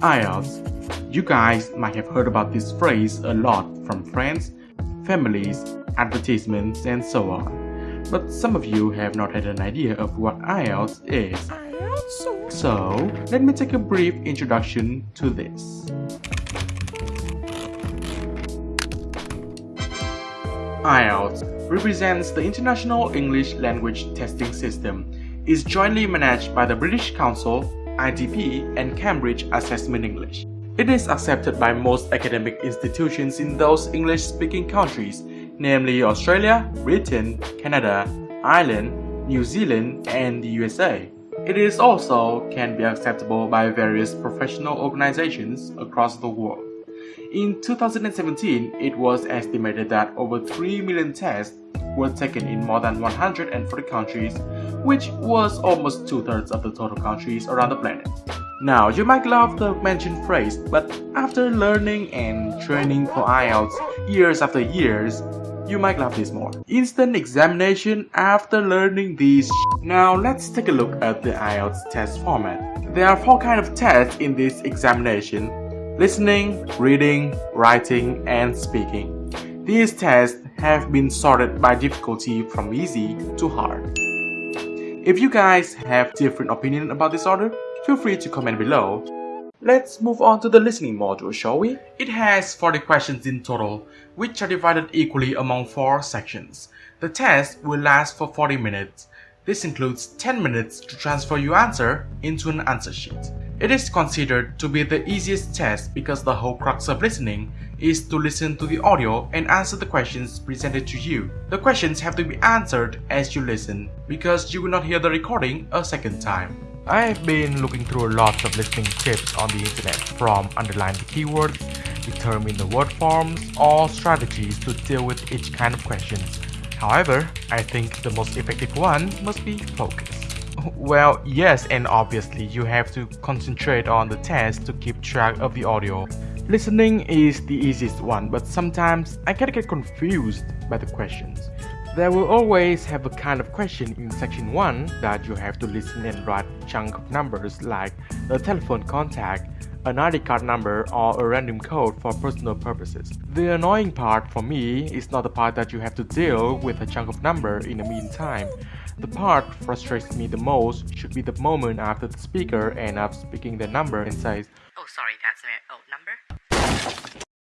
IELTS. You guys might have heard about this phrase a lot from friends, families, advertisements, and so on. But some of you have not had an idea of what IELTS is. So, let me take a brief introduction to this. IELTS represents the International English Language Testing System. is jointly managed by the British Council, IDP, and Cambridge Assessment English. It is accepted by most academic institutions in those English-speaking countries, namely Australia, Britain, Canada, Ireland, New Zealand, and the USA. It is also can be acceptable by various professional organizations across the world. In 2017, it was estimated that over 3 million tests were taken in more than 140 countries, which was almost two-thirds of the total countries around the planet. Now, you might love the mentioned phrase, but after learning and training for IELTS years after years, you might love this more. Instant examination after learning these Now let's take a look at the IELTS test format. There are four kinds of tests in this examination listening, reading, writing, and speaking. These tests have been sorted by difficulty from easy to hard. If you guys have different opinion about this order, feel free to comment below. Let's move on to the listening module, shall we? It has 40 questions in total, which are divided equally among 4 sections. The test will last for 40 minutes. This includes 10 minutes to transfer your answer into an answer sheet. It is considered to be the easiest test because the whole crux of listening is to listen to the audio and answer the questions presented to you. The questions have to be answered as you listen because you will not hear the recording a second time. I have been looking through lots of listening tips on the internet from underline the keywords, determine the word forms, or strategies to deal with each kind of questions. However, I think the most effective one must be focus. Well, yes, and obviously you have to concentrate on the test to keep track of the audio. Listening is the easiest one, but sometimes I can get confused by the questions. There will always have a kind of question in section 1 that you have to listen and write chunk of numbers like a telephone contact, an ID card number or a random code for personal purposes. The annoying part for me is not the part that you have to deal with a chunk of number in the meantime. The part frustrates me the most should be the moment after the speaker ends up speaking the number and says, Oh, sorry, that's.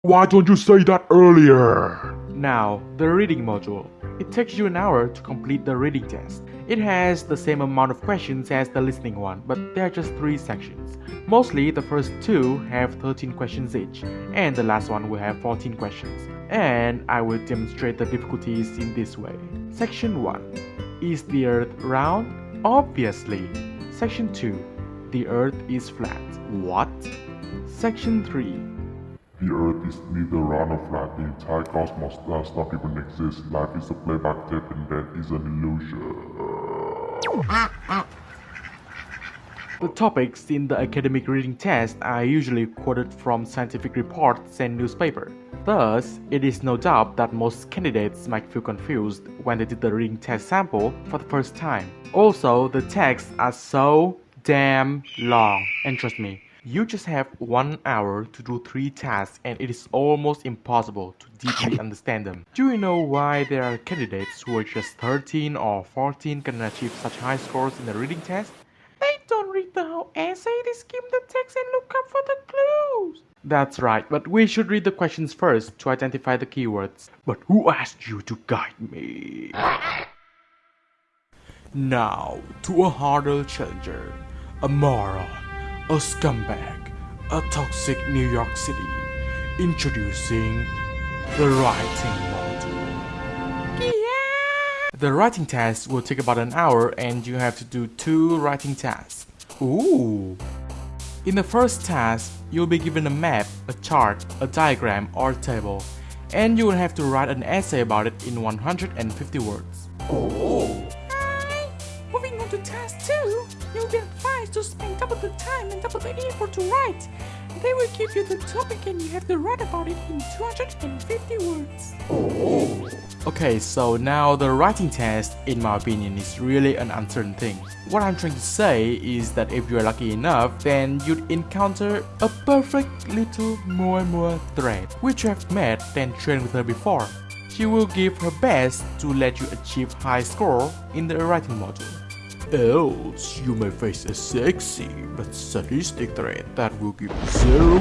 Why don't you say that earlier? Now, the reading module. It takes you an hour to complete the reading test. It has the same amount of questions as the listening one, but there are just 3 sections. Mostly, the first two have 13 questions each, and the last one will have 14 questions. And I will demonstrate the difficulties in this way. Section 1 is the Earth round? Obviously. Section 2. The Earth is flat. What? Section 3. The Earth is neither round nor flat. The entire cosmos does not even exist. Life is a playback tape and that is an illusion. The topics in the academic reading test are usually quoted from scientific reports and newspaper. Thus, it is no doubt that most candidates might feel confused when they did the reading test sample for the first time. Also, the texts are so damn long. And trust me, you just have one hour to do three tasks and it is almost impossible to deeply understand them. Do you know why there are candidates who are just 13 or 14 can achieve such high scores in the reading test? They don't read the whole essay, they skim the text and look up for the clues. That's right, but we should read the questions first to identify the keywords. But who asked you to guide me? Now, to a harder challenger, a moron, a scumbag, a toxic New York City, introducing the writing module. The writing test will take about an hour and you have to do two writing tasks. Ooh! In the first task, you'll be given a map, a chart, a diagram, or a table, and you will have to write an essay about it in 150 words. Oh! Moving task 2, you'll be advised to spend double the time and double the effort to write. They will give you the topic and you have to write about it in 250 words. Okay, so now the writing test, in my opinion, is really an uncertain thing. What I'm trying to say is that if you're lucky enough, then you'd encounter a perfect little Moe Moe thread, which you have met and trained with her before. She will give her best to let you achieve high score in the writing module. Else, you may face a sexy but sadistic threat that will give zero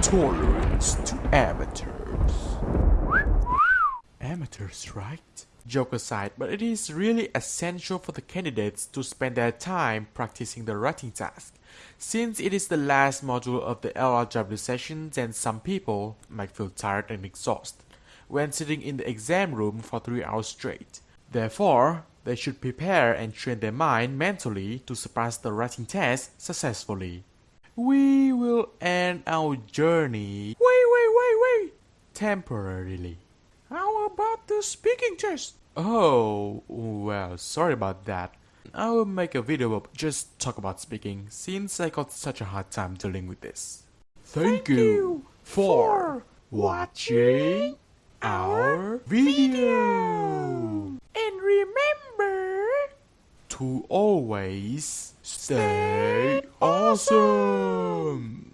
tolerance to amateurs. Amateurs, right? Joke aside, but it is really essential for the candidates to spend their time practicing the writing task. Since it is the last module of the LRW session, and some people might feel tired and exhausted when sitting in the exam room for 3 hours straight. Therefore, they should prepare and train their mind mentally to surpass the writing test successfully. We will end our journey. Wait, wait, wait, wait! Temporarily. How about the speaking test? Oh, well, sorry about that. I will make a video of just talk about speaking since I got such a hard time dealing with this. Thank, Thank you for for watching our video. And remember, To always stay awesome.